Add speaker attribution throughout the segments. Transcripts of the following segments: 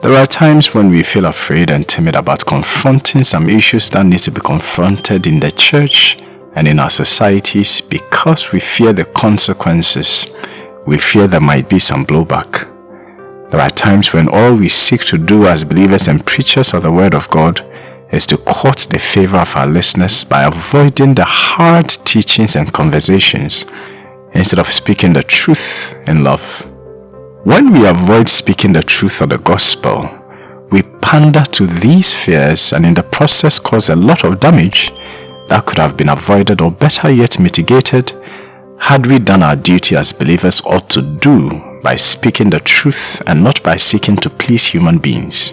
Speaker 1: There are times when we feel afraid and timid about confronting some issues that need to be confronted in the church and in our societies because we fear the consequences. We fear there might be some blowback. There are times when all we seek to do as believers and preachers of the Word of God is to court the favor of our listeners by avoiding the hard teachings and conversations instead of speaking the truth in love. When we avoid speaking the truth of the gospel, we pander to these fears and in the process cause a lot of damage that could have been avoided or better yet mitigated had we done our duty as believers ought to do by speaking the truth and not by seeking to please human beings.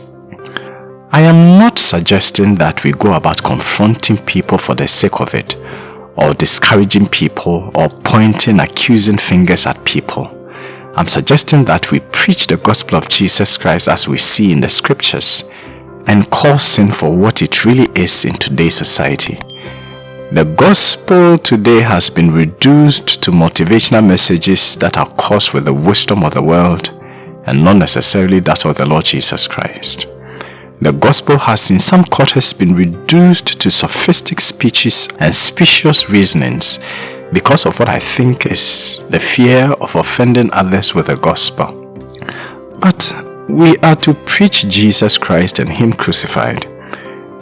Speaker 1: I am not suggesting that we go about confronting people for the sake of it or discouraging people or pointing accusing fingers at people. I'm suggesting that we preach the gospel of Jesus Christ as we see in the scriptures and call sin for what it really is in today's society. The gospel today has been reduced to motivational messages that are caused with the wisdom of the world and not necessarily that of the Lord Jesus Christ. The gospel has in some quarters been reduced to sophistic speeches and specious reasonings because of what I think is the fear of offending others with the gospel. But we are to preach Jesus Christ and Him crucified.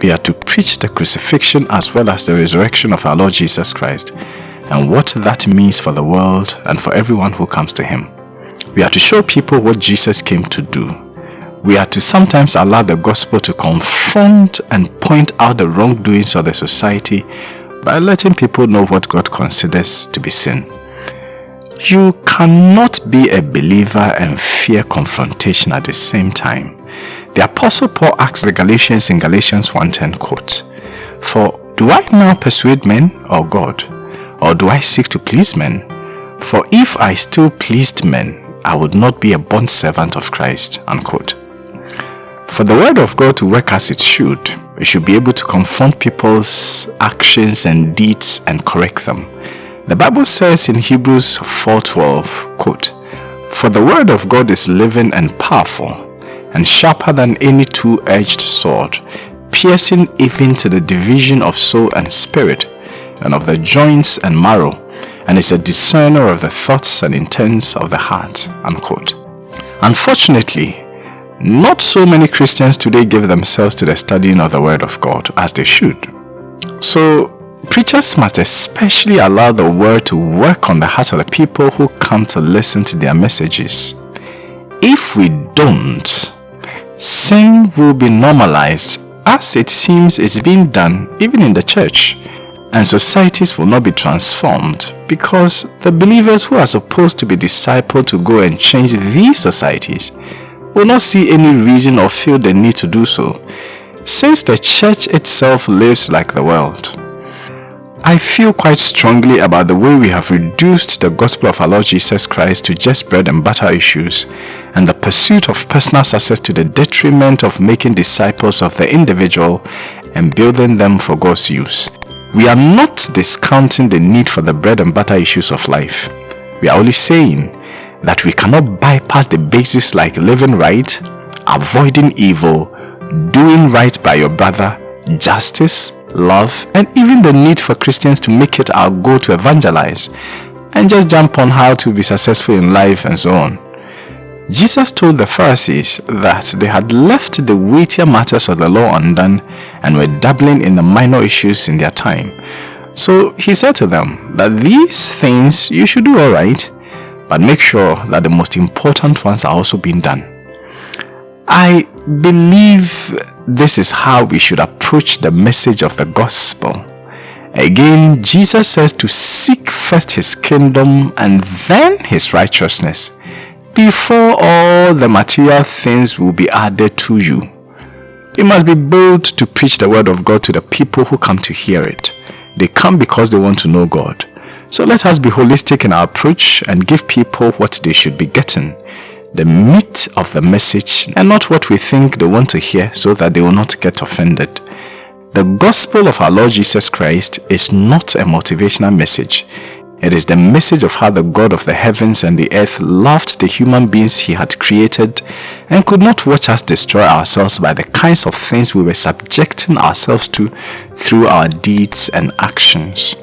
Speaker 1: We are to preach the crucifixion as well as the resurrection of our Lord Jesus Christ and what that means for the world and for everyone who comes to Him. We are to show people what Jesus came to do. We are to sometimes allow the gospel to confront and point out the wrongdoings of the society by letting people know what God considers to be sin. You cannot be a believer and fear confrontation at the same time. The Apostle Paul asks the Galatians in Galatians 1.10 quote, For do I now persuade men or God? Or do I seek to please men? For if I still pleased men, I would not be a bond servant of Christ. Unquote. For the word of God to work as it should, we should be able to confront people's actions and deeds and correct them. The Bible says in Hebrews 4.12, quote, For the word of God is living and powerful, and sharper than any two-edged sword, piercing even to the division of soul and spirit, and of the joints and marrow, and is a discerner of the thoughts and intents of the heart. Unquote. Unfortunately, not so many Christians today give themselves to the studying of the Word of God as they should. So, preachers must especially allow the Word to work on the hearts of the people who come to listen to their messages. If we don't, sin will be normalized as it seems it's being done even in the church and societies will not be transformed because the believers who are supposed to be discipled to go and change these societies will not see any reason or feel the need to do so, since the church itself lives like the world. I feel quite strongly about the way we have reduced the gospel of our Lord Jesus Christ to just bread and butter issues and the pursuit of personal success to the detriment of making disciples of the individual and building them for God's use. We are not discounting the need for the bread and butter issues of life. We are only saying that we cannot bypass the basics like living right, avoiding evil, doing right by your brother, justice, love, and even the need for Christians to make it our goal to evangelize and just jump on how to be successful in life and so on. Jesus told the Pharisees that they had left the weightier matters of the law undone and were dabbling in the minor issues in their time. So he said to them that these things you should do alright, but make sure that the most important ones are also being done. I believe this is how we should approach the message of the gospel. Again, Jesus says to seek first his kingdom and then his righteousness before all the material things will be added to you. You must be bold to preach the word of God to the people who come to hear it. They come because they want to know God. So let us be holistic in our approach and give people what they should be getting. The meat of the message and not what we think they want to hear so that they will not get offended. The gospel of our Lord Jesus Christ is not a motivational message. It is the message of how the God of the heavens and the earth loved the human beings he had created and could not watch us destroy ourselves by the kinds of things we were subjecting ourselves to through our deeds and actions.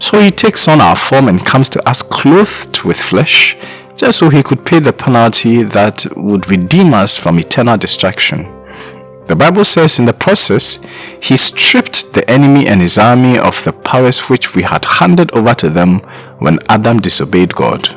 Speaker 1: So he takes on our form and comes to us clothed with flesh, just so he could pay the penalty that would redeem us from eternal destruction. The Bible says in the process, he stripped the enemy and his army of the powers which we had handed over to them when Adam disobeyed God.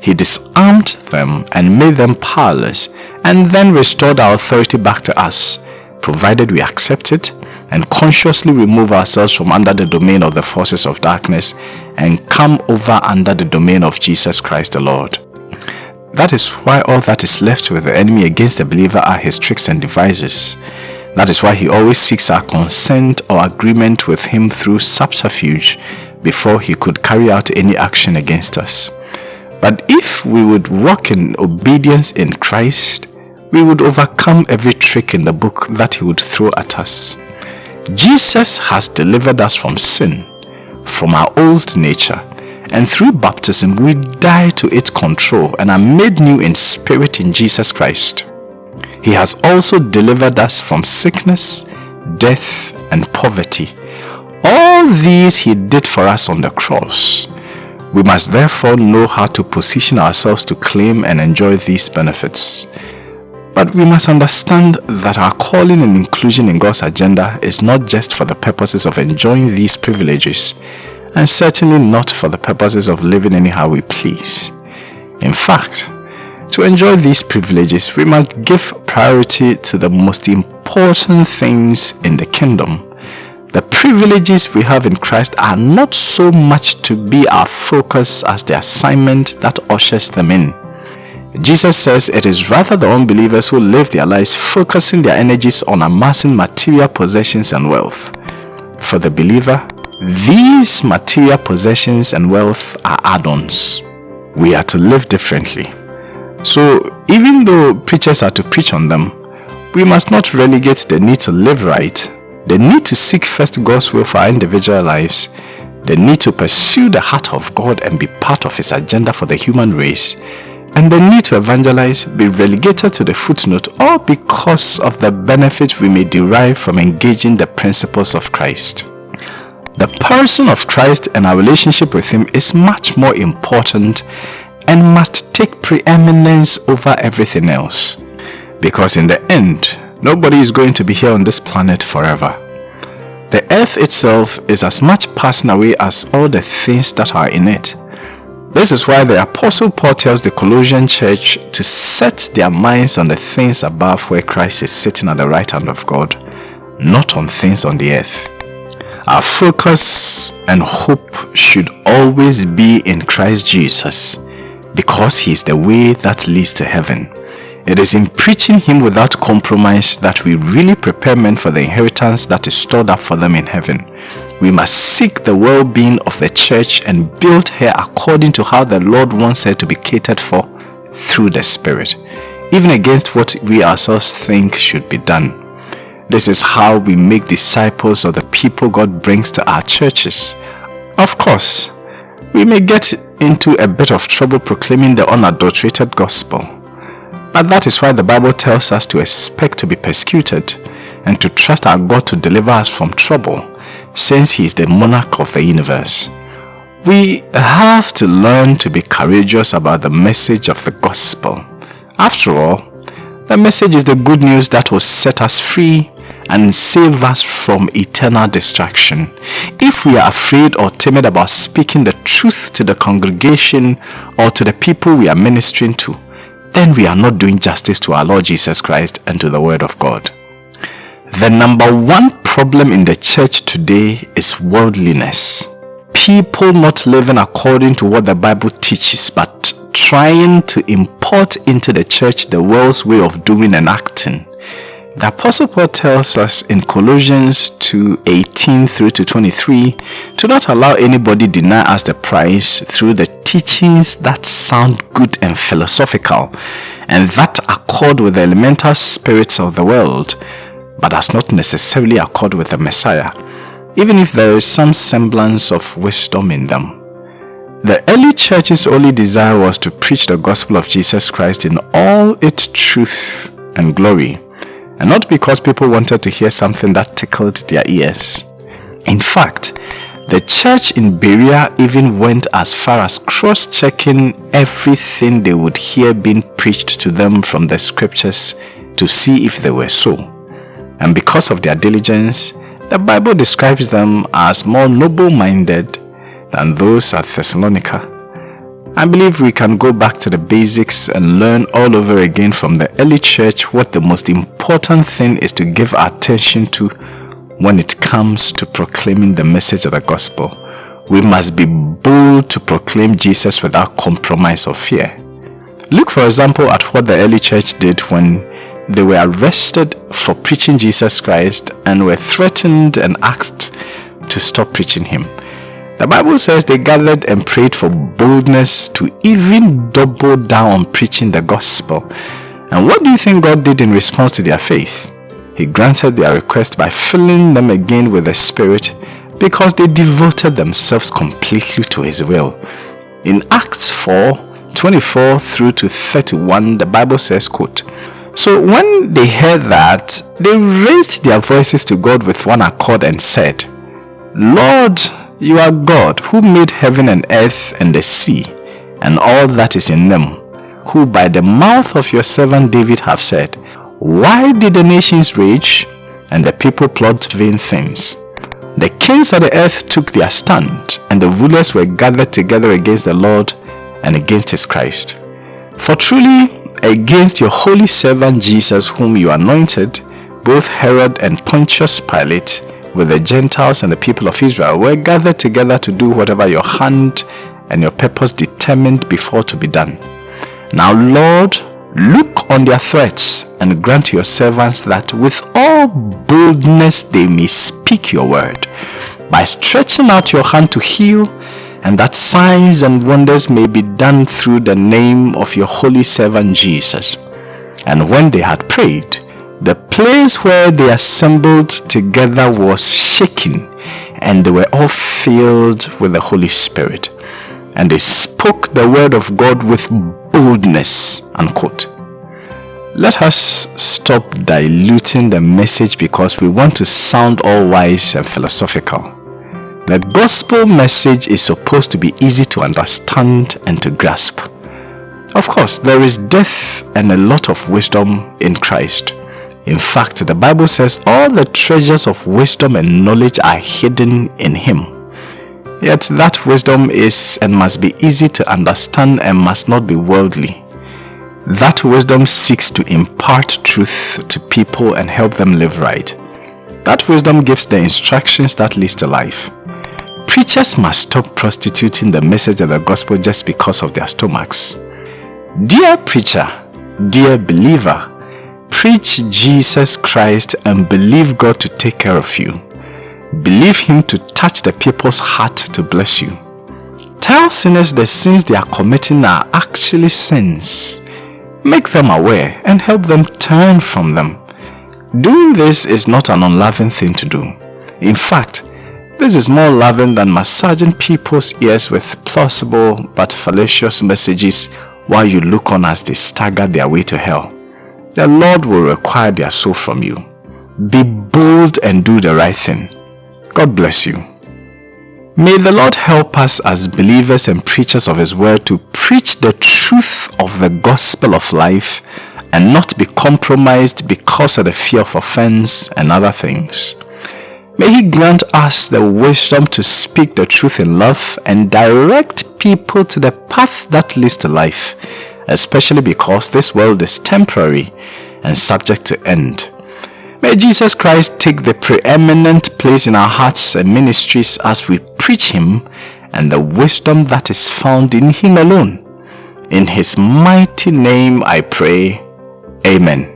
Speaker 1: He disarmed them and made them powerless and then restored our authority back to us, provided we accept it and consciously remove ourselves from under the domain of the forces of darkness and come over under the domain of Jesus Christ the Lord. That is why all that is left with the enemy against the believer are his tricks and devices. That is why he always seeks our consent or agreement with him through subterfuge before he could carry out any action against us. But if we would walk in obedience in Christ, we would overcome every trick in the book that he would throw at us. Jesus has delivered us from sin, from our old nature, and through baptism we die to its control and are made new in spirit in Jesus Christ. He has also delivered us from sickness, death, and poverty. All these he did for us on the cross. We must therefore know how to position ourselves to claim and enjoy these benefits. But we must understand that our calling and inclusion in God's agenda is not just for the purposes of enjoying these privileges, and certainly not for the purposes of living anyhow we please. In fact, to enjoy these privileges, we must give priority to the most important things in the kingdom. The privileges we have in Christ are not so much to be our focus as the assignment that ushers them in. Jesus says it is rather the unbelievers who live their lives focusing their energies on amassing material possessions and wealth. For the believer, these material possessions and wealth are add-ons. We are to live differently. So even though preachers are to preach on them, we must not relegate the need to live right, the need to seek first God's will for our individual lives, the need to pursue the heart of God and be part of his agenda for the human race, and the need to evangelize be relegated to the footnote all because of the benefit we may derive from engaging the principles of Christ. The person of Christ and our relationship with him is much more important and must take preeminence over everything else. Because in the end, nobody is going to be here on this planet forever. The earth itself is as much passing away as all the things that are in it. This is why the Apostle Paul tells the Colossian church to set their minds on the things above where Christ is sitting at the right hand of God, not on things on the earth. Our focus and hope should always be in Christ Jesus because he is the way that leads to heaven. It is in preaching him without compromise that we really prepare men for the inheritance that is stored up for them in heaven. We must seek the well-being of the church and build her according to how the Lord wants her to be catered for through the Spirit, even against what we ourselves think should be done. This is how we make disciples of the people God brings to our churches. Of course, we may get into a bit of trouble proclaiming the unadulterated gospel. But that is why the Bible tells us to expect to be persecuted and to trust our God to deliver us from trouble since he is the monarch of the universe. We have to learn to be courageous about the message of the gospel. After all, the message is the good news that will set us free and save us from eternal destruction. If we are afraid or timid about speaking the truth to the congregation or to the people we are ministering to, then we are not doing justice to our Lord Jesus Christ and to the Word of God. The number one problem in the church today is worldliness. People not living according to what the Bible teaches but trying to import into the church the world's way of doing and acting. The Apostle Paul tells us in Colossians 2, 18 through to 23 to not allow anybody deny us the prize through the teachings that sound good and philosophical and that accord with the elemental spirits of the world but does not necessarily accord with the Messiah even if there is some semblance of wisdom in them. The early church's only desire was to preach the gospel of Jesus Christ in all its truth and glory, and not because people wanted to hear something that tickled their ears. In fact, the church in Berea even went as far as cross-checking everything they would hear being preached to them from the scriptures to see if they were so. And because of their diligence, the Bible describes them as more noble-minded than those at Thessalonica. I believe we can go back to the basics and learn all over again from the early church what the most important thing is to give attention to when it comes to proclaiming the message of the gospel. We must be bold to proclaim Jesus without compromise or fear. Look for example at what the early church did when they were arrested for preaching Jesus Christ and were threatened and asked to stop preaching him. The Bible says they gathered and prayed for boldness to even double down on preaching the gospel. And what do you think God did in response to their faith? He granted their request by filling them again with the Spirit because they devoted themselves completely to His will. In Acts 4, 24 through to 31, the Bible says, quote, So when they heard that, they raised their voices to God with one accord and said, Lord, you are God who made heaven and earth and the sea and all that is in them, who by the mouth of your servant David have said, Why did the nations rage and the people plot vain things? The kings of the earth took their stand, and the rulers were gathered together against the Lord and against his Christ. For truly, against your holy servant Jesus whom you anointed, both Herod and Pontius Pilate, with the Gentiles and the people of Israel were gathered together to do whatever your hand and your purpose determined before to be done. Now, Lord, look on their threats and grant your servants that with all boldness they may speak your word by stretching out your hand to heal and that signs and wonders may be done through the name of your holy servant Jesus. And when they had prayed, the place where they assembled together was shaken and they were all filled with the Holy Spirit. And they spoke the word of God with boldness. Unquote. Let us stop diluting the message because we want to sound all wise and philosophical. The gospel message is supposed to be easy to understand and to grasp. Of course, there is depth and a lot of wisdom in Christ. In fact, the Bible says all the treasures of wisdom and knowledge are hidden in him. Yet that wisdom is and must be easy to understand and must not be worldly. That wisdom seeks to impart truth to people and help them live right. That wisdom gives the instructions that leads to life. Preachers must stop prostituting the message of the gospel just because of their stomachs. Dear preacher, dear believer, Preach Jesus Christ and believe God to take care of you. Believe Him to touch the people's heart to bless you. Tell sinners the sins they are committing are actually sins. Make them aware and help them turn from them. Doing this is not an unloving thing to do. In fact, this is more loving than massaging people's ears with plausible but fallacious messages while you look on as they stagger their way to hell the Lord will require their soul from you. Be bold and do the right thing. God bless you. May the Lord help us as believers and preachers of His word to preach the truth of the gospel of life and not be compromised because of the fear of offense and other things. May He grant us the wisdom to speak the truth in love and direct people to the path that leads to life especially because this world is temporary and subject to end. May Jesus Christ take the preeminent place in our hearts and ministries as we preach Him and the wisdom that is found in Him alone. In His mighty name I pray. Amen.